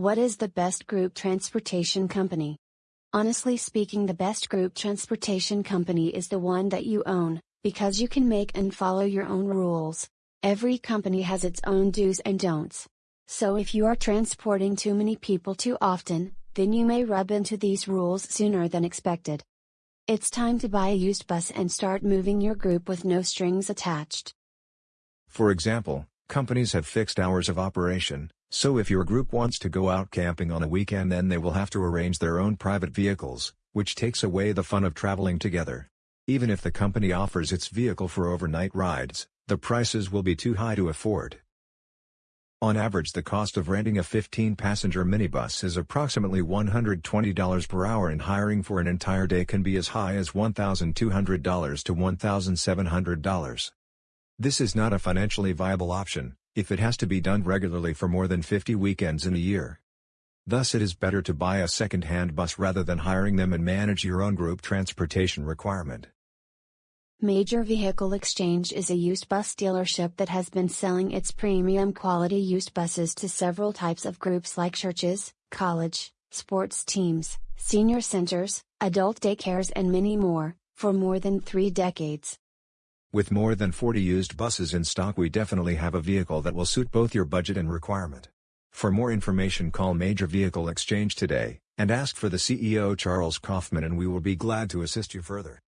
What is the best group transportation company? Honestly speaking, the best group transportation company is the one that you own, because you can make and follow your own rules. Every company has its own do's and don'ts. So if you are transporting too many people too often, then you may rub into these rules sooner than expected. It's time to buy a used bus and start moving your group with no strings attached. For example, companies have fixed hours of operation, so if your group wants to go out camping on a weekend then they will have to arrange their own private vehicles, which takes away the fun of traveling together. Even if the company offers its vehicle for overnight rides, the prices will be too high to afford. On average the cost of renting a 15-passenger minibus is approximately $120 per hour and hiring for an entire day can be as high as $1,200 to $1,700. This is not a financially viable option, if it has to be done regularly for more than 50 weekends in a year. Thus it is better to buy a second-hand bus rather than hiring them and manage your own group transportation requirement. Major Vehicle Exchange is a used bus dealership that has been selling its premium quality used buses to several types of groups like churches, college, sports teams, senior centers, adult daycares, and many more, for more than three decades. With more than 40 used buses in stock, we definitely have a vehicle that will suit both your budget and requirement. For more information, call Major Vehicle Exchange today and ask for the CEO Charles Kaufman, and we will be glad to assist you further.